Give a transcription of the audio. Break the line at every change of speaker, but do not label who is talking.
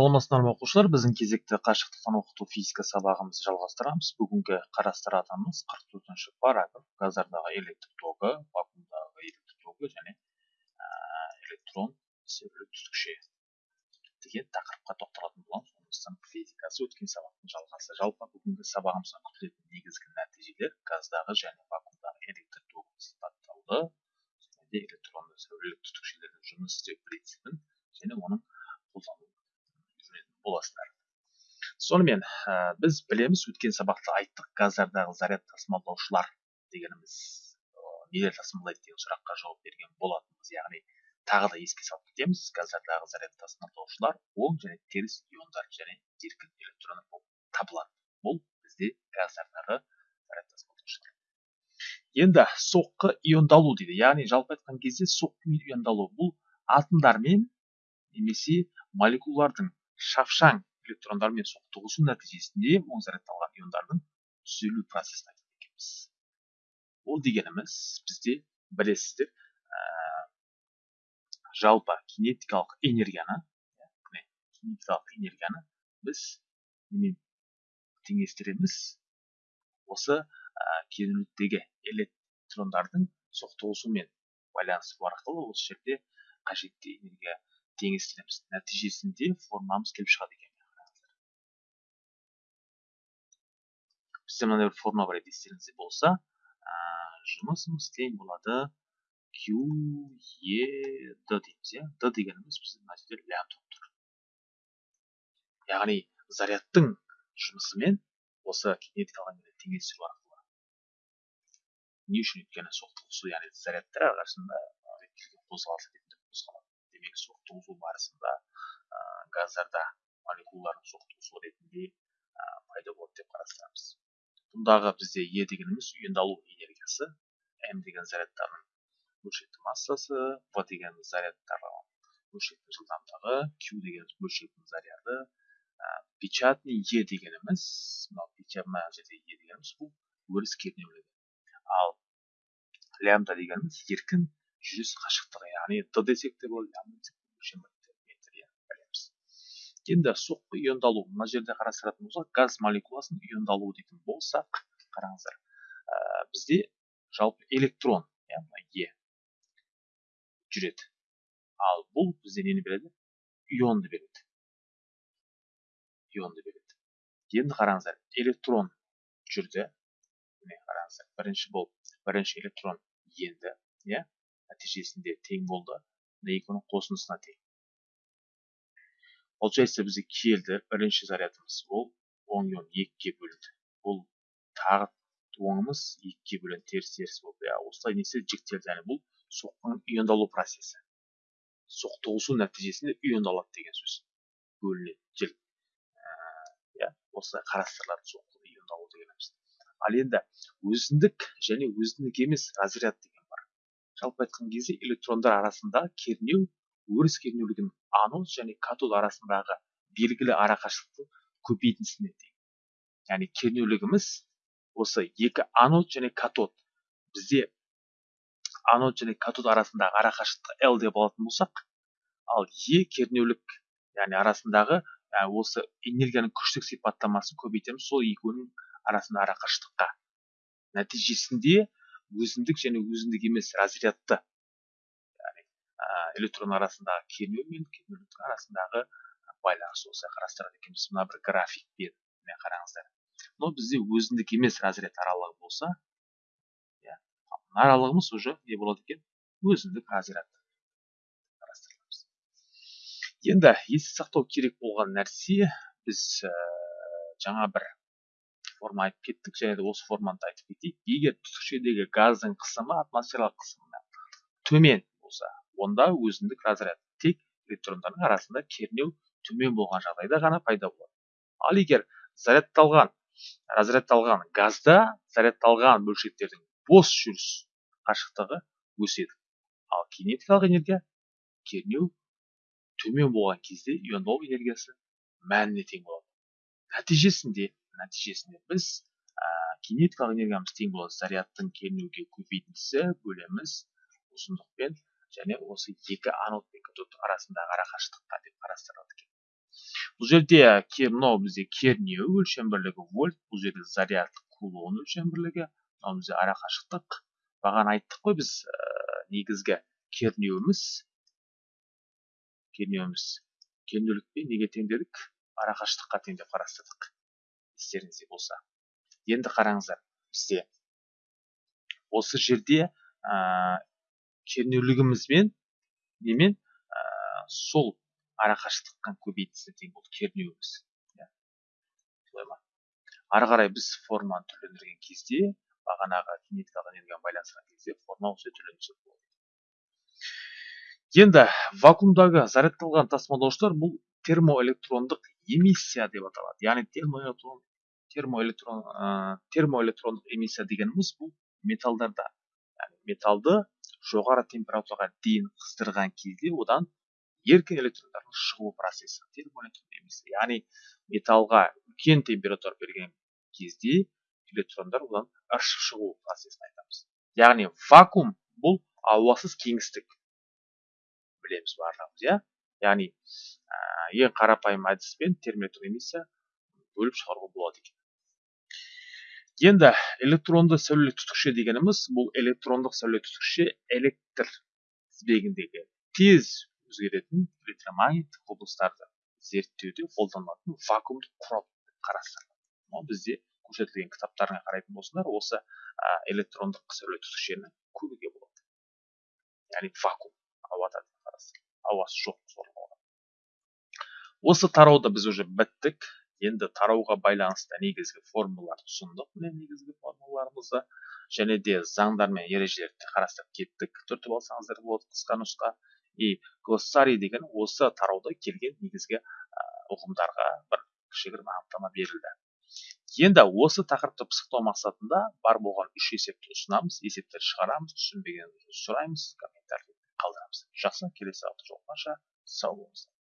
саламатсыздар ма оқушылар? Біздің кезекті қашықтықтан оқыту физика сабағымызды жалғастырамыз. Бүгінгі қарастыратынымыз қырық төртінші параграф. Газдардағы электр тогы вакуумдағы электр тогы және электрон түтікше деген тақырыпқа тоқталатын боламыз. Сондықтан физикасы өткен сабақтың жалғасы. Жалпы бүгінгі сабағымыздан күтілетін негізгі нәтижелер газдағы және вакуумдағы электр тогын сипаттауды және де электронды сәулелік түтікшелердің жұмыс істеу принципін және оның қолдану боласыздар. Сонымен ә, біз білеміз өткен сабақта айттық газдардағы заряд тасымалдаушылар дегеніміз нелер тасымалдайды деген сұраққа жауап берген болатынбыз. Яғни тағы да еске салып кетеміз газдардағы заряд тасымалдаушылар оң және теріс иондар және еркін электрондар болып табылады. Бұл бізде газдардағы заряд тасымалдаушылар енді соққы иондалу дейді. Яғни жалпы айтқан кезде соққымен иондалу. Бұл атомдармен немесе молекулалардың шапшаң электрондармен соқтығысу нәтижесінде оң зарядталған иондардың түзілу процесін айтады ол дегеніміз бізде білесіздер ә, жалпы кинетикалық энергияны кинетикалық энергияны біз немен теңестіреміз? Осы ә, кернеуліктегі электрондардың соқтығысуымен байланысу арқылы осы жерде қажетті энергия теңестіреміз нәтижесінде формамыз келіп шығады екен. Бізде мынандай бір форма бар еді естеріңізде болса. Жұмысымыз тең болады. Q e d дейміз иә? D дегеніміз біздің мына жерде лям тұрып тұр яғни зарядтың жұмысымен осы кинетикалық энергияны теңестіру арқылы. Не үшін өйткені соқтығысу яғни зарядтар әрқайсысында қозғалыс ретінде қозғалады. Демек соқтығысу барысында ә, газдарда молекулалардың соқтығысуы ретінде ә, пайда болады деп қарастырамыз. Бұндағы бізде е дегеніміз иондалу энергиясы м деген зарядтардың бөлшекті массасы в дегеніміз зарядтардың бөлшектің жылдамдығы q дегеніміз бөлшектің заряды ә, печатный е дегеніміз мынау мына жерде е дегеніміз бұл өріс кернеулігі. Ал лямда дегеніміз еркін жүріс қашықтығы яғни д десек те болады білеміз енді соққы иондалу мына жерде қарастыратын болсақ газ молекуласының иондалуы дейтін болсақ қараңыздар ә, бізде жалпы электрон яғни е жүреді ал бұл бізде нені береді ионды береді ионды береді енді қараңыздар электрон жүрді міне қараңыздар бірінші болып бірінші электрон енді иә нәтижесінде тең болды. Мына екінің қосындысына тең. Получается бізге келді бірінші зарядымыз. Ол оң ион екіге бөлінді. Бұл тағы оңымыз екіге бөленді теріс теріс болды. Иә осылай не істеді жіктелді. Яғни бұл соққының иондалу процесі. Соқтығысу нәтижесінде иондалады деген сөз. Бөлінеді жел иә осылай қарастырылады соққы иондалу дегеніміз ал енді өзіндік және өзіндік емес разряд деген жалпы айтқан кезде электрондар арасындағы кернеу өріс кернеулігінің анод және катод арасындағы белгілі арақашықтықтың көбейтіндісіне тең яғни кернеулігіміз осы екі анод және катод. Бізде анод және катод арасындағы арақашықтық l деп алатын болсақ ал е кернеулік яғни арасындағы осы энергияның күштік сипаттамасын көбейтеміз сол екеуінің арасындағы арақашықтыққа. Нәтижесінде өзіндік және өзіндік емес разрядты. Яғни электрон арасындағы кернеу мен кернеуліктің арасындағы байланыс осылай қарастырады екенбіз. Мына бір графикпен міне қараңыздар. Мынау бізде өзіндік емес разряд аралығы болса иә мына аралығымыз уже не болады екен? Өзіндік разряд. Енді есте сақтау керек болған нәрсе біз ә, жаңа бір форма айтып кеттік. Және де осы форманы айтып кетейік. Егер түтікшедегі газдың қысымы атмосфералық қысымнан төмен болса онда өзіндік разряд тек электрондардың арасында кернеу төмен болған жағдайда ғана пайда болады. Ал егер зарядталған разрядталған газда зарядталған бөлшектердің бос жүріс қашықтығы өседі. Ал кинетикалық энергия кернеу төмен болған кезде иондау энергиясы мәніне тең болады. Нәтижесінде нәтижесінде біз ә, кинетикалық энергиямыз тең болады зарядтың кернеуге көбейтіндісі бөлеміз ұзындықпен және осы екі анод пен катод арасындағы арақашықтыққа деп қарастырылады екен. Бұл жерде мынау бізде кернеу өлшем бірлігі вольт бұл жерде заряд кулон өлшем бірлігі мынау бізде арақашықтық. Бағана айттық қой біз ә, негізгі кернеуіміз. Кернеуіміз. Кернеулікпен неге тең дедік арақашықтыққа тең деп қарастырдық. Естеріңізде болса. Енді қараңыздар бізде осы жерде ә, кернеулігімізбен немен ә, сол арақашықтыққа көбейтісі тең болды кернеуіміз. Иә. Солай ма? Ары қарай біз форманы түрлендірген кезде бағанағы кинетикалық энергияны байланыстырған кезде форма осылай түрленсе болады. Енді вакуумдағы зарядталған тасымалдаушылар бұл термоэлектрондық эмиссия деп аталады. Яғни термоэлектрон термоэлектрон ә, термоэлектрондық эмиссия дегеніміз бұл металдарда. Яғни металды жоғары температураға дейін қыздырған кезде одан еркін электрондардың шығу процесі термоэлектрон эмиссия. Яғни металлға үлкен температура берген кезде электрондар одан ыршып шығу процесін айтамыз. Яғни вакуум бұл ауасыз кеңістік білеміз барлығымыз иә? Яғни ә, ең қарапайым әдіспен термоэлектрон эмиссия бөліп шығаруға болады екен. Енді электронды сәулелік түтікше дегеніміз бұл электрондық сәулелік түтікше электр тізбегіндегі тез өзгеретін электромагниттік құбылыстарды зерттеуде қолданылатын вакуумдық құрал деп қарастырылады бізде көрсетілген кітаптарға қарайтын болсаңдар осы электрондық сәулелік түтікшені көруге болады. Яғни вакуум ауада ауасы жоқ осы тарауда біз уже біттік. Енді тарауға байланысты негізгі формулаларды ұсындық міне негізгі формулаларымызды. Және де заңдар мен ережелерді қарастырып кеттік. Түртіп алсаңыздар болады қысқа нұсқа. И глоссарий деген осы тарауда келген негізгі ұғымдарға бір кішігірім анықтама берілді. Енді осы тақырыпты пысықтау мақсатында бар болған үш есепті ұсынамыз есептер шығарамыз түсінбегенімізді сұраймыз комментарий қалдырамыз. Жақсы келесі жолығғанша сау болыңыздар.